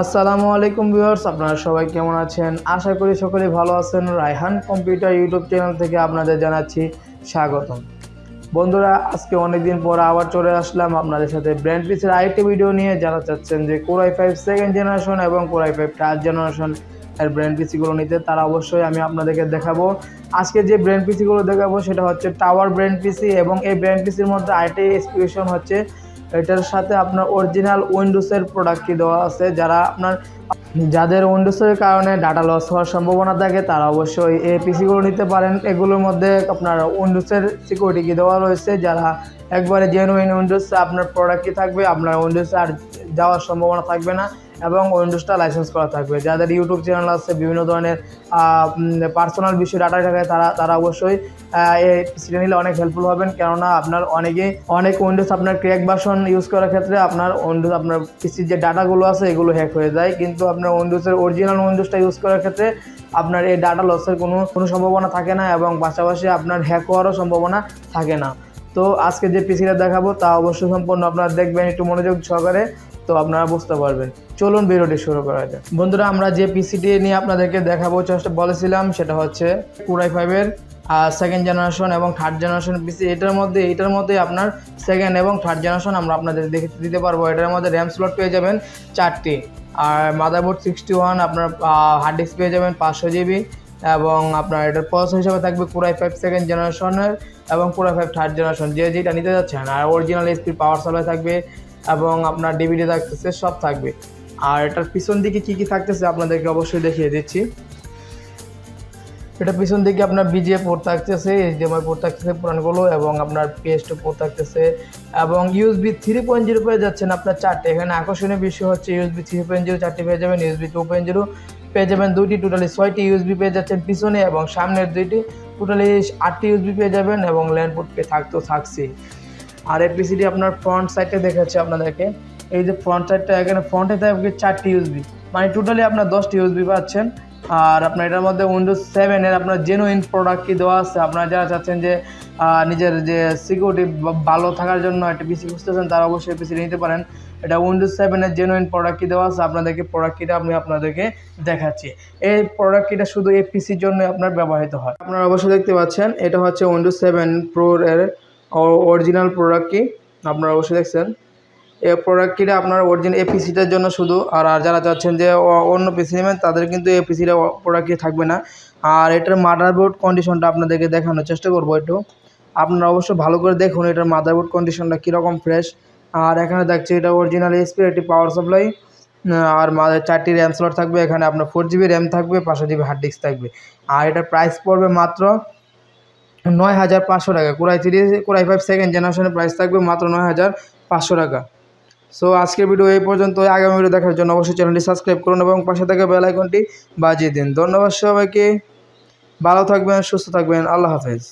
আসসালামু আলাইকুম ভিউয়ার্স, আপনারা সবাই কেমন আছেন? আশা করি সকলেই ভালো আছেন। রায়হান কম্পিউটার ইউটিউব চ্যানেল থেকে আপনাদের জানাচ্ছি স্বাগতম। বন্ধুরা, আজকে অনেকদিন পর আবার চলে আসলাম আপনাদের সাথে ব্র্যান্ড পিসের আরেকটি ভিডিও নিয়ে। যারা চাচ্ছেন যে core i five second generation এবং core i five third generation এর ব্র্যান্ড পিসিগুলো নিতে, তারা অবশ্যই আমি আপনাদেরকে দেখাবো। আজকে যে ব্র্যান্ড পিসিগুলো দেখাবো, সেটা হচ্ছে টাওয়ার ব্র্যান্ড পিসি এবং এই ব্র্যান্ড পিসির মধ্যে আরেকটি স্পেশন হচ্ছে এটার সাথে আপনার অরিজিনাল উইন্ডোজের প্রোডাক্টটি দেওয়া আছে যারা আপনার যাদের উইন্ডোজের কারণে ডাটা লস হওয়ার সম্ভাবনা থাকে, তারা অবশ্যই এই পিসিগুলো নিতে পারেন। এগুলোর মধ্যে আপনার উইন্ডোজের সিকিউরিটি কি দেওয়া রয়েছে, যারা একবারে জেনুইন উইন্ডোজ আপনার প্রোডাক্টই থাকবে, আপনার উইন্ডোজে আর যাওয়ার সম্ভাবনা থাকবে না এবং উইন্ডোজটা লাইসেন্স করা থাকবে। যাদের ইউটিউব চ্যানেল আছে, বিভিন্ন ধরনের পার্সোনাল বিষয় ডাটা থাকে, তারা তারা অবশ্যই এই পিসিটা নিলে অনেক হেল্পফুল হবেন। কেননা আপনার অনেকে, অনেক উইন্ডোজ আপনার ক্র্যাক বাসন ইউজ করার ক্ষেত্রে আপনার উইন্ডোজ, আপনার পিসির যে ডাটাগুলো আছে, এগুলো হ্যাক হয়ে যায়। কিন্তু আপনার উইন্ডোজের অরিজিনাল উইন্ডোজটা ইউজ করার ক্ষেত্রে আপনার এই ডাটা লসের কোনো কোনো সম্ভাবনা থাকে না এবং পাশাপাশি আপনার হ্যাক হওয়ারও সম্ভাবনা থাকে না। তো আজকে যে পিসিটা দেখাবো তা অবশ্যই সম্পূর্ণ আপনারা দেখবেন একটু মনোযোগ সহকারে, তো আপনারা বুঝতে পারবেন। চলুন ভিডিওটি শুরু করা যাক। বন্ধুরা, আমরা যে পিসিটি নিয়ে আপনাদেরকে দেখাবো চেষ্টা বলেছিলাম, সেটা হচ্ছে কুরাই ফাইভের সেকেন্ড জেনারেশন এবং থার্ড জেনারেশন পিসি এটার মধ্যে এটার মধ্যে আপনার সেকেন্ড এবং থার্ড জেনারেশন আমরা আপনাদের দেখে দিতে পারব। এটার মধ্যে র্যাম স্লট পেয়ে যাবেন চারটি। আর মাদারবোর্ড সিক্সটি ওয়ান আপনার হার্ড ডিস্ক পেয়ে যাবেন পাঁচশো জিবি এবং আপনার এটার প্রসেস হিসাবে থাকবে কুড়াই ফাইভ সেকেন্ড জেনারেশনের এবং কুড়াই ফাইভ থার্ড জেনারেশন যে যেটা নিতে যাচ্ছেন। আর অরিজিনাল স্পিড পাওয়ার সাপ্লাই থাকবে, এবং আপনার ডিভিডি থাকতেছে, সব থাকবে। আর এটার পিছন দিকে কী কী থাকতেছে আপনাদেরকে অবশ্যই দেখিয়ে দিচ্ছি। এটা পিছন দিকে আপনার বিজিএ পোর্ট থাকতেছে এইচডিএমআই পোর্ট থাকতেছে পুরানগুলো এবং আপনার পিএসটি পোর্ট থাকতেছে এবং ইউএসবি থ্রি পয়েন্ট জিরো পেয়ে যাচ্ছেন আপনার চারটে। এখানে আকর্ষণীয় বিষয় হচ্ছে ইউএসবি থ্রি পয়েন্ট জিরো চারটি পেয়ে যাবেন ইউএসবি টু পয়েন্ট জিরো পেয়ে যাবেন দুইটি টোটালি ছয়টি ইউএসবি পেয়ে যাচ্ছেন পিছনে এবং সামনের দুইটি টোটালি আটটি ইউএসবি পেয়ে যাবেন এবং ল্যান্ড পোর্ট পেয়ে থাকতেও থাকছে। আর এই পিসিটি আপনার ফ্রন্ট সাইডে দেখাচ্ছে আপনাদেরকে। এই যে ফ্রন্ট সাইডটা এখানে ফ্রন্টে থাকবে চারটি ইউএসবি মানে টোটালি আপনার দশটি ইউএসবি পাচ্ছেন। আর আপনার এটার মধ্যে উইন্ডোজ সেভেনের আপনার জেনুইন প্রোডাক্ট কি দেওয়া আছে? আপনারা যারা চাচ্ছেন যে নিজের যে সিকিউরিটি ভালো থাকার জন্য একটা পিসি খুঁজতেছেন, তারা অবশ্যই পিসি নিতে পারেন। এটা উইন্ডোজ সেভেনের জেনুইন প্রোডাক্ট কি দেওয়া আছে? আপনাদেরকে প্রোডাক্ট কিটা আমি আপনাদেরকে দেখাচ্ছি। এই প্রোডাক্ট কিটা শুধু এই পিসির জন্য আপনার ব্যবহৃত হয়। আপনারা অবশ্যই দেখতে পাচ্ছেন, এটা হচ্ছে উইন্ডোজ সেভেন প্রোর এর অরিজিনাল প্রোডাক্ট কি আপনারা অবশ্যই দেখছেন। এই প্রোডাক্ট কিটা আপনার অরিজিনাল এই পিসিটার জন্য শুধু। আর আর যারা চাচ্ছেন যে অন্য পিসি নেবেন, তাদের কিন্তু এই পিসিটা প্রোডাক্ট কি থাকবে না। আর এটার মাদারবোর্ড কন্ডিশনটা আপনাদেরকে দেখানোর চেষ্টা করব একটু। আপনারা অবশ্যই ভালো করে দেখুন এটার মাদারবোর্ড কন্ডিশনটা কীরকম ফ্রেশ আর এখানে দেখছি এটা অরিজিনাল এসপি একটি পাওয়ার সাপ্লাই আর চারটি র্যাম স্লট থাকবে, এখানে আপনার ফোর জিবি র্যাম থাকবে, পাঁচশো জিবি হার্ড ডিস্ক থাকবে। আর এটার প্রাইস পড়বে মাত্র নয় হাজার পাঁচশো টাকা। Core i three core i five second জেনারেশনের প্রাইস থাকবে মাত্র নয় হাজার পাঁচশো টাকা। সো আজকের ভিডিও এই পর্যন্ত আগামী ভিডিও দেখার জন্য অবশ্যই চ্যানেলটি সাবস্ক্রাইব করুন এবং পাশে থাকা বেল আইকনটি বাজিয়ে দিন। ধন্যবাদ সবাইকে। ভালো থাকবেন, সুস্থ থাকবেন। আল্লাহ হাফেজ।